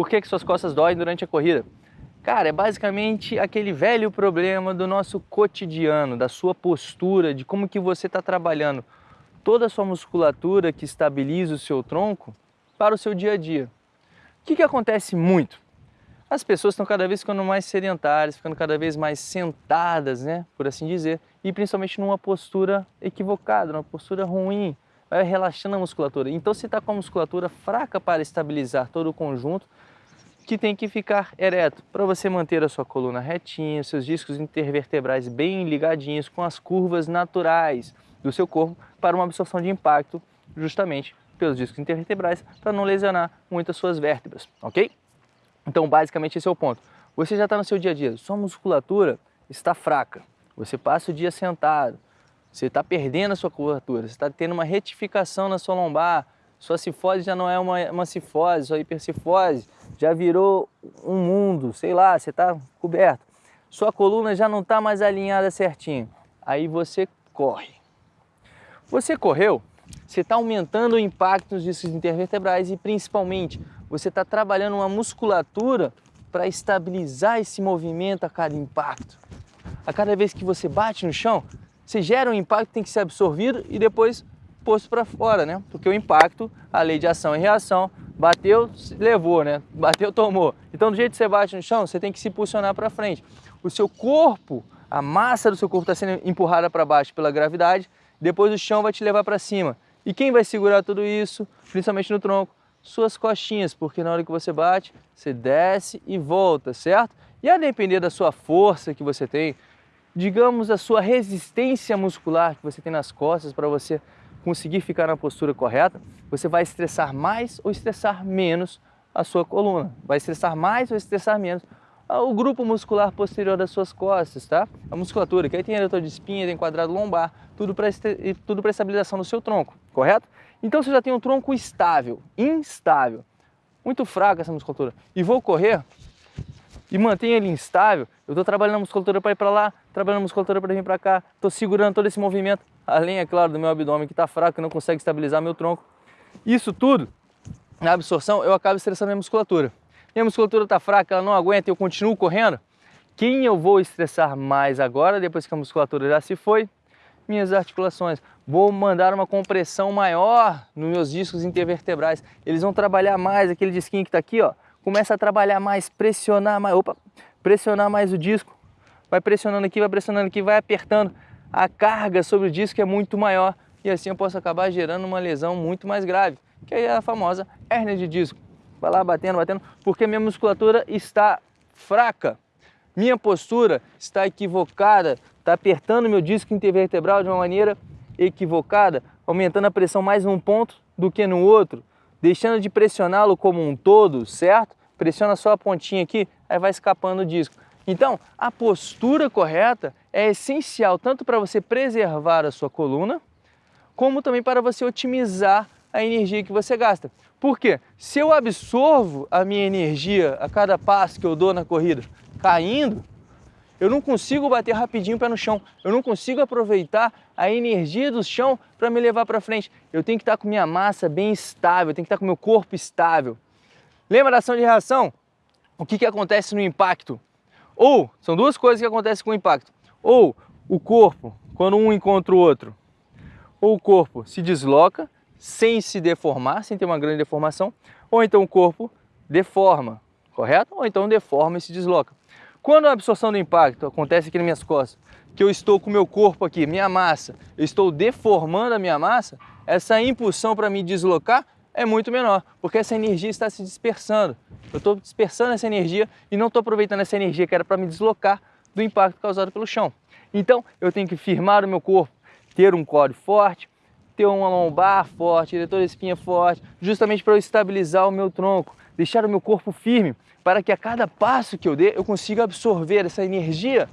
Por que, que suas costas doem durante a corrida? Cara, é basicamente aquele velho problema do nosso cotidiano, da sua postura, de como que você está trabalhando toda a sua musculatura que estabiliza o seu tronco para o seu dia a dia. O que, que acontece muito? As pessoas estão cada vez ficando mais sedentárias, ficando cada vez mais sentadas, né, por assim dizer, e principalmente numa postura equivocada, numa postura ruim, vai relaxando a musculatura. Então você está com a musculatura fraca para estabilizar todo o conjunto, que tem que ficar ereto, para você manter a sua coluna retinha, seus discos intervertebrais bem ligadinhos com as curvas naturais do seu corpo para uma absorção de impacto justamente pelos discos intervertebrais para não lesionar muito as suas vértebras, ok? Então basicamente esse é o ponto. Você já está no seu dia a dia, sua musculatura está fraca, você passa o dia sentado, você está perdendo a sua curvatura, você está tendo uma retificação na sua lombar, sua cifose já não é uma, uma cifose, sua hipercifose já virou um mundo, sei lá, você está coberto. Sua coluna já não está mais alinhada certinho. Aí você corre. Você correu, você está aumentando o impacto nos discos intervertebrais e principalmente você está trabalhando uma musculatura para estabilizar esse movimento a cada impacto. A cada vez que você bate no chão, você gera um impacto que tem que ser absorvido e depois posto para fora, né? Porque o impacto, a lei de ação e reação, bateu, levou, né? Bateu, tomou. Então, do jeito que você bate no chão, você tem que se posicionar para frente. O seu corpo, a massa do seu corpo está sendo empurrada para baixo pela gravidade, depois o chão vai te levar para cima. E quem vai segurar tudo isso, principalmente no tronco? Suas costinhas, porque na hora que você bate, você desce e volta, certo? E a depender da sua força que você tem, digamos, a sua resistência muscular que você tem nas costas para você conseguir ficar na postura correta, você vai estressar mais ou estressar menos a sua coluna. Vai estressar mais ou estressar menos o grupo muscular posterior das suas costas, tá? A musculatura, que aí tem eretor de espinha, tem quadrado lombar, tudo para tudo para estabilização do seu tronco, correto? Então você já tem um tronco estável, instável, muito fraco essa musculatura, e vou correr, e mantenha ele instável, eu estou trabalhando a musculatura para ir para lá, trabalhando a musculatura para vir para cá, estou segurando todo esse movimento, além, é claro, do meu abdômen que está fraco, que não consegue estabilizar meu tronco. Isso tudo, na absorção, eu acabo estressando minha musculatura. Minha musculatura está fraca, ela não aguenta e eu continuo correndo. Quem eu vou estressar mais agora, depois que a musculatura já se foi? Minhas articulações. Vou mandar uma compressão maior nos meus discos intervertebrais. Eles vão trabalhar mais, aquele disquinho que está aqui, ó, começa a trabalhar mais, pressionar mais, opa, pressionar mais o disco, vai pressionando aqui, vai pressionando aqui, vai apertando, a carga sobre o disco é muito maior. E assim eu posso acabar gerando uma lesão muito mais grave, que é a famosa hérnia de disco. Vai lá batendo, batendo, porque minha musculatura está fraca, minha postura está equivocada, está apertando meu disco intervertebral de uma maneira equivocada, aumentando a pressão mais num ponto do que no outro, deixando de pressioná-lo como um todo, certo? Pressiona só a pontinha aqui, aí vai escapando o disco. Então, a postura correta é essencial tanto para você preservar a sua coluna, como também para você otimizar a energia que você gasta. Por quê? Se eu absorvo a minha energia a cada passo que eu dou na corrida caindo, eu não consigo bater rapidinho o pé no chão, eu não consigo aproveitar a energia do chão para me levar para frente. Eu tenho que estar com minha massa bem estável, eu tenho que estar com meu corpo estável. Lembra da ação de reação? O que, que acontece no impacto? Ou, são duas coisas que acontecem com o impacto. Ou o corpo, quando um encontra o outro, ou o corpo se desloca sem se deformar, sem ter uma grande deformação, ou então o corpo deforma, correto? Ou então deforma e se desloca. Quando a absorção do impacto acontece aqui nas minhas costas, que eu estou com o meu corpo aqui, minha massa, eu estou deformando a minha massa, essa impulsão para me deslocar é muito menor, porque essa energia está se dispersando. Eu estou dispersando essa energia e não estou aproveitando essa energia que era para me deslocar do impacto causado pelo chão. Então, eu tenho que firmar o meu corpo, ter um core forte, ter uma lombar forte, diretor de espinha forte, justamente para eu estabilizar o meu tronco, deixar o meu corpo firme, para que a cada passo que eu dê, eu consiga absorver essa energia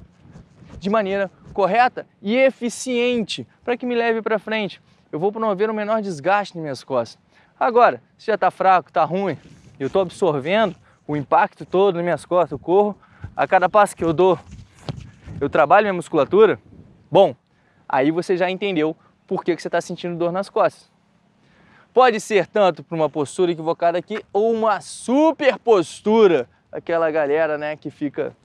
de maneira correta e eficiente, para que me leve para frente. Eu vou promover o menor desgaste nas minhas costas. Agora, se já está fraco, está ruim, eu estou absorvendo o impacto todo nas minhas costas, eu corro, a cada passo que eu dou, eu trabalho minha musculatura, bom, aí você já entendeu por que, que você está sentindo dor nas costas. Pode ser tanto para uma postura equivocada aqui ou uma super postura, aquela galera, né, que fica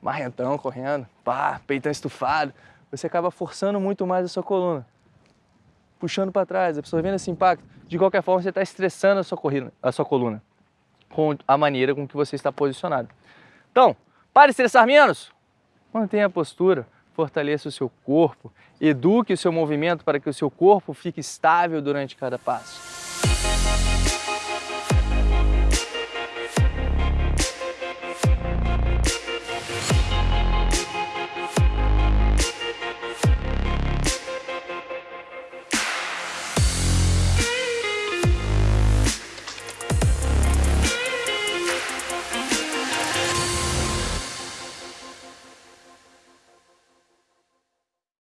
marrentão correndo, pá, peitão estufado, você acaba forçando muito mais a sua coluna, puxando para trás, absorvendo esse impacto. De qualquer forma, você está estressando a sua, corrida, a sua coluna com a maneira com que você está posicionado. Então, para estressar menos, mantenha a postura, fortaleça o seu corpo, eduque o seu movimento para que o seu corpo fique estável durante cada passo.